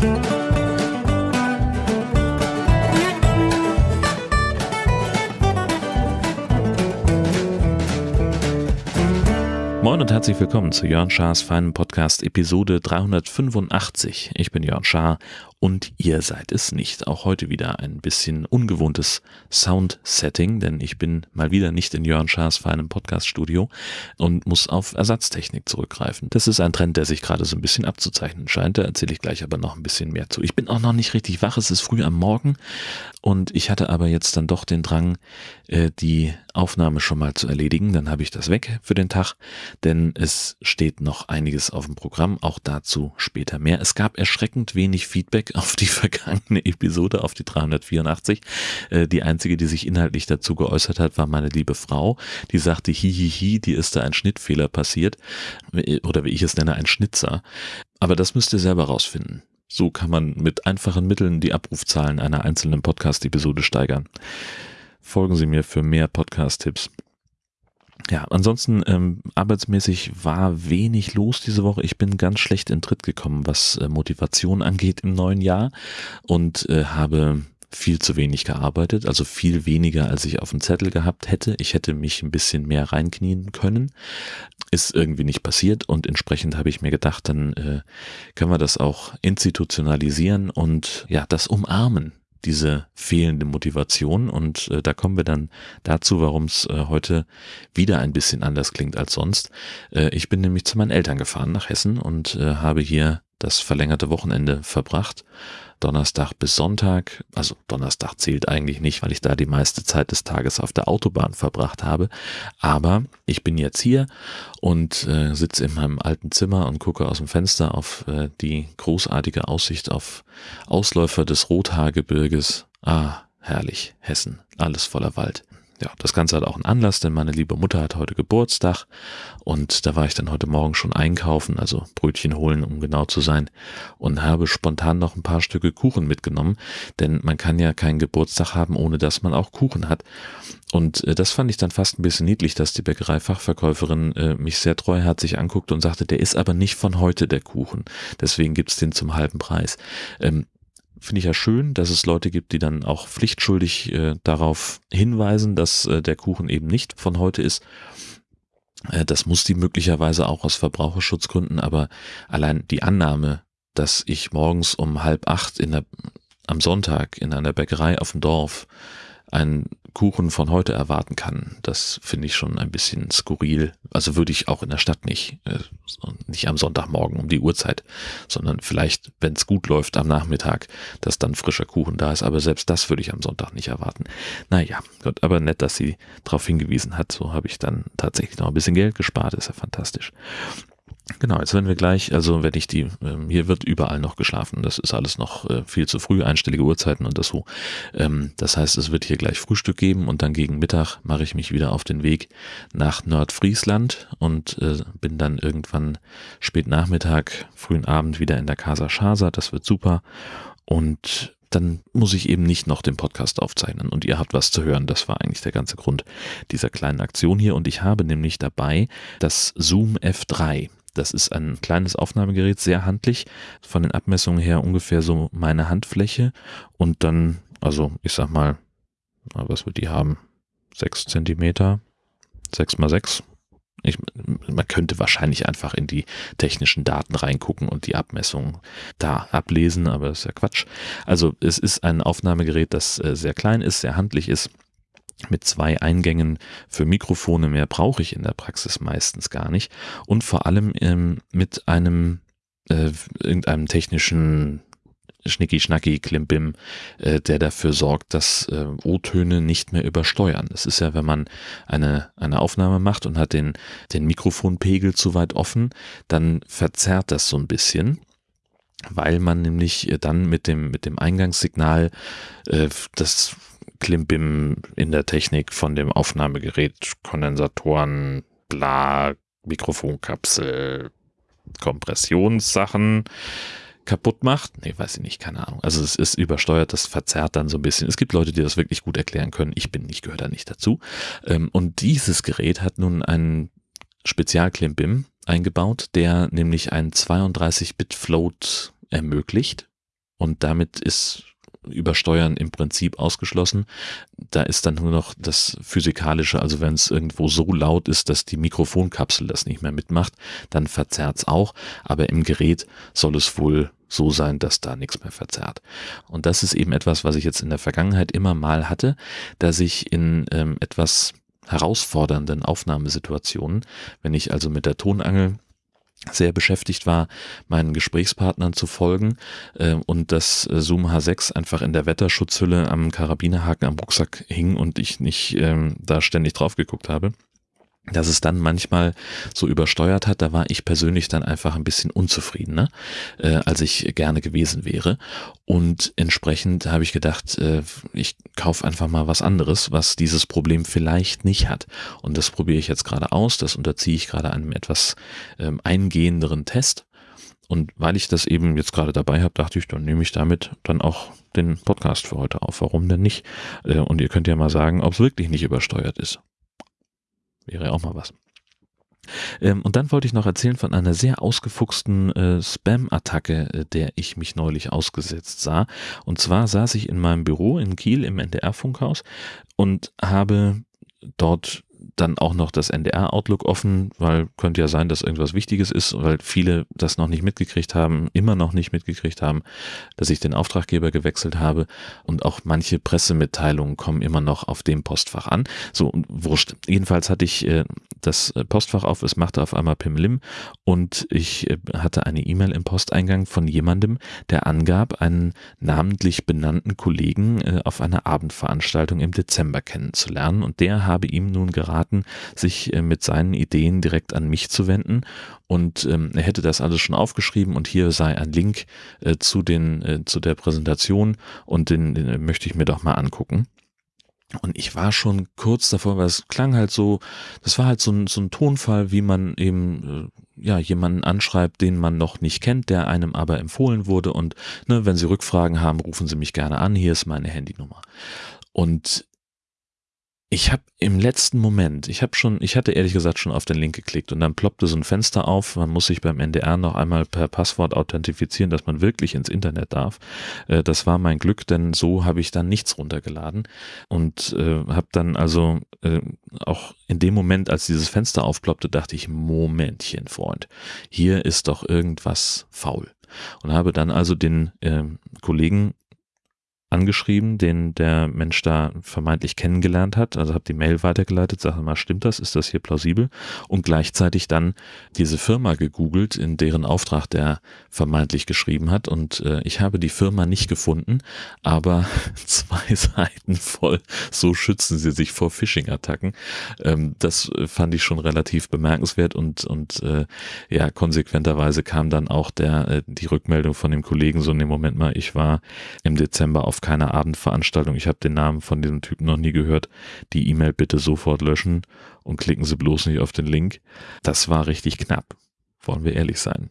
Thank you. Moin und herzlich willkommen zu Jörn Schars feinen Podcast Episode 385. Ich bin Jörn Schaar und ihr seid es nicht. Auch heute wieder ein bisschen ungewohntes Sound-Setting, denn ich bin mal wieder nicht in Jörn Schaas feinem Podcast-Studio und muss auf Ersatztechnik zurückgreifen. Das ist ein Trend, der sich gerade so ein bisschen abzuzeichnen scheint. Da erzähle ich gleich aber noch ein bisschen mehr zu. Ich bin auch noch nicht richtig wach. Es ist früh am Morgen und ich hatte aber jetzt dann doch den Drang, äh, die Aufnahme schon mal zu erledigen. Dann habe ich das weg für den Tag, denn es steht noch einiges auf dem Programm. Auch dazu später mehr. Es gab erschreckend wenig Feedback auf die vergangene Episode, auf die 384. Äh, die einzige, die sich inhaltlich dazu geäußert hat, war meine liebe Frau. Die sagte, hihihi, die ist da ein Schnittfehler passiert. Oder wie ich es nenne, ein Schnitzer. Aber das müsst ihr selber rausfinden. So kann man mit einfachen Mitteln die Abrufzahlen einer einzelnen Podcast-Episode steigern. Folgen Sie mir für mehr Podcast-Tipps. Ja, ansonsten ähm, arbeitsmäßig war wenig los diese Woche. Ich bin ganz schlecht in Tritt gekommen, was äh, Motivation angeht im neuen Jahr und äh, habe viel zu wenig gearbeitet, also viel weniger, als ich auf dem Zettel gehabt hätte. Ich hätte mich ein bisschen mehr reinknien können. Ist irgendwie nicht passiert und entsprechend habe ich mir gedacht, dann äh, können wir das auch institutionalisieren und ja, das umarmen, diese fehlende Motivation. Und äh, da kommen wir dann dazu, warum es äh, heute wieder ein bisschen anders klingt als sonst. Äh, ich bin nämlich zu meinen Eltern gefahren nach Hessen und äh, habe hier das verlängerte Wochenende verbracht Donnerstag bis Sonntag. Also Donnerstag zählt eigentlich nicht, weil ich da die meiste Zeit des Tages auf der Autobahn verbracht habe. Aber ich bin jetzt hier und äh, sitze in meinem alten Zimmer und gucke aus dem Fenster auf äh, die großartige Aussicht auf Ausläufer des Rothaargebirges. Ah, herrlich, Hessen, alles voller Wald ja, das Ganze hat auch einen Anlass, denn meine liebe Mutter hat heute Geburtstag und da war ich dann heute Morgen schon einkaufen, also Brötchen holen, um genau zu sein und habe spontan noch ein paar Stücke Kuchen mitgenommen, denn man kann ja keinen Geburtstag haben, ohne dass man auch Kuchen hat. Und äh, das fand ich dann fast ein bisschen niedlich, dass die Bäckereifachverkäuferin äh, mich sehr treuherzig anguckte und sagte, der ist aber nicht von heute der Kuchen, deswegen gibt's den zum halben Preis. Ähm, finde ich ja schön, dass es Leute gibt, die dann auch pflichtschuldig äh, darauf hinweisen, dass äh, der Kuchen eben nicht von heute ist. Äh, das muss die möglicherweise auch aus Verbraucherschutzgründen, aber allein die Annahme, dass ich morgens um halb acht in der, am Sonntag in einer Bäckerei auf dem Dorf einen Kuchen von heute erwarten kann, das finde ich schon ein bisschen skurril. Also würde ich auch in der Stadt nicht, äh, nicht am Sonntagmorgen um die Uhrzeit, sondern vielleicht, wenn es gut läuft am Nachmittag, dass dann frischer Kuchen da ist. Aber selbst das würde ich am Sonntag nicht erwarten. Naja, Gott, aber nett, dass sie darauf hingewiesen hat. So habe ich dann tatsächlich noch ein bisschen Geld gespart. ist ja fantastisch. Genau, jetzt werden wir gleich, also wenn ich die, ähm, hier wird überall noch geschlafen, das ist alles noch äh, viel zu früh, einstellige Uhrzeiten und das so. Ähm, das heißt, es wird hier gleich Frühstück geben und dann gegen Mittag mache ich mich wieder auf den Weg nach Nordfriesland und äh, bin dann irgendwann spät Nachmittag, frühen Abend wieder in der Casa Schasa, das wird super und dann muss ich eben nicht noch den Podcast aufzeichnen und ihr habt was zu hören. Das war eigentlich der ganze Grund dieser kleinen Aktion hier und ich habe nämlich dabei das Zoom F3. Das ist ein kleines Aufnahmegerät, sehr handlich, von den Abmessungen her ungefähr so meine Handfläche und dann, also ich sag mal, was wird die haben? Sechs Zentimeter, sechs mal sechs. Ich, man könnte wahrscheinlich einfach in die technischen Daten reingucken und die Abmessungen da ablesen, aber das ist ja Quatsch. Also es ist ein Aufnahmegerät, das äh, sehr klein ist, sehr handlich ist mit zwei Eingängen für Mikrofone. Mehr brauche ich in der Praxis meistens gar nicht. Und vor allem ähm, mit einem äh, irgendeinem technischen Schnicki-Schnacki, Klimbim, äh, der dafür sorgt, dass äh, O-Töne nicht mehr übersteuern. Das ist ja, wenn man eine, eine Aufnahme macht und hat den, den Mikrofonpegel zu weit offen, dann verzerrt das so ein bisschen weil man nämlich dann mit dem, mit dem Eingangssignal äh, das Klimbim in der Technik von dem Aufnahmegerät, Kondensatoren, bla, Mikrofonkapsel, Kompressionssachen kaputt macht. Nee, weiß ich nicht, keine Ahnung. Also es ist übersteuert, das verzerrt dann so ein bisschen. Es gibt Leute, die das wirklich gut erklären können. Ich bin nicht, gehöre da nicht dazu. Ähm, und dieses Gerät hat nun einen Spezialklimbim eingebaut, der nämlich einen 32-Bit-Float ermöglicht und damit ist Übersteuern im Prinzip ausgeschlossen. Da ist dann nur noch das Physikalische, also wenn es irgendwo so laut ist, dass die Mikrofonkapsel das nicht mehr mitmacht, dann verzerrt es auch, aber im Gerät soll es wohl so sein, dass da nichts mehr verzerrt. Und das ist eben etwas, was ich jetzt in der Vergangenheit immer mal hatte, dass ich in ähm, etwas herausfordernden Aufnahmesituationen, wenn ich also mit der Tonangel sehr beschäftigt war, meinen Gesprächspartnern zu folgen äh, und das Zoom H6 einfach in der Wetterschutzhülle am Karabinerhaken am Rucksack hing und ich nicht ähm, da ständig drauf geguckt habe dass es dann manchmal so übersteuert hat, da war ich persönlich dann einfach ein bisschen unzufriedener, äh, als ich gerne gewesen wäre. Und entsprechend habe ich gedacht, äh, ich kaufe einfach mal was anderes, was dieses Problem vielleicht nicht hat. Und das probiere ich jetzt gerade aus, das unterziehe ich gerade einem etwas ähm, eingehenderen Test. Und weil ich das eben jetzt gerade dabei habe, dachte ich, dann nehme ich damit dann auch den Podcast für heute auf. Warum denn nicht? Äh, und ihr könnt ja mal sagen, ob es wirklich nicht übersteuert ist. Wäre auch mal was. Ähm, und dann wollte ich noch erzählen von einer sehr ausgefuchsten äh, Spam-Attacke, äh, der ich mich neulich ausgesetzt sah. Und zwar saß ich in meinem Büro in Kiel im NDR-Funkhaus und habe dort dann auch noch das NDR-Outlook offen, weil könnte ja sein, dass irgendwas Wichtiges ist, weil viele das noch nicht mitgekriegt haben, immer noch nicht mitgekriegt haben, dass ich den Auftraggeber gewechselt habe und auch manche Pressemitteilungen kommen immer noch auf dem Postfach an. So, wurscht. Jedenfalls hatte ich äh, das Postfach auf, es machte auf einmal Pimlim und ich äh, hatte eine E-Mail im Posteingang von jemandem, der angab, einen namentlich benannten Kollegen äh, auf einer Abendveranstaltung im Dezember kennenzulernen und der habe ihm nun geraten, geraten, sich äh, mit seinen Ideen direkt an mich zu wenden. Und ähm, er hätte das alles schon aufgeschrieben und hier sei ein Link äh, zu, den, äh, zu der Präsentation und den, den möchte ich mir doch mal angucken. Und ich war schon kurz davor, weil es klang halt so, das war halt so ein, so ein Tonfall, wie man eben äh, ja jemanden anschreibt, den man noch nicht kennt, der einem aber empfohlen wurde. Und ne, wenn Sie Rückfragen haben, rufen Sie mich gerne an. Hier ist meine Handynummer. Und ich habe im letzten Moment, ich habe schon, ich hatte ehrlich gesagt schon auf den Link geklickt und dann ploppte so ein Fenster auf. Man muss sich beim NDR noch einmal per Passwort authentifizieren, dass man wirklich ins Internet darf. Äh, das war mein Glück, denn so habe ich dann nichts runtergeladen und äh, habe dann also äh, auch in dem Moment, als dieses Fenster aufploppte, dachte ich, Momentchen, Freund, hier ist doch irgendwas faul und habe dann also den äh, Kollegen angeschrieben, den der Mensch da vermeintlich kennengelernt hat. Also habe die Mail weitergeleitet, sage mal, stimmt das? Ist das hier plausibel? Und gleichzeitig dann diese Firma gegoogelt, in deren Auftrag der vermeintlich geschrieben hat. Und äh, ich habe die Firma nicht gefunden, aber zwei Seiten voll. So schützen sie sich vor Phishing-Attacken. Ähm, das fand ich schon relativ bemerkenswert und und äh, ja konsequenterweise kam dann auch der äh, die Rückmeldung von dem Kollegen so in dem Moment mal. Ich war im Dezember auf keiner Abendveranstaltung. Ich habe den Namen von diesem Typen noch nie gehört. Die E-Mail bitte sofort löschen und klicken Sie bloß nicht auf den Link. Das war richtig knapp. Wollen wir ehrlich sein.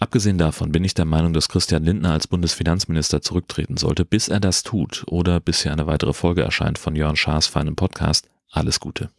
Abgesehen davon bin ich der Meinung, dass Christian Lindner als Bundesfinanzminister zurücktreten sollte. Bis er das tut oder bis hier eine weitere Folge erscheint von Jörn Schaas feinem Podcast. Alles Gute.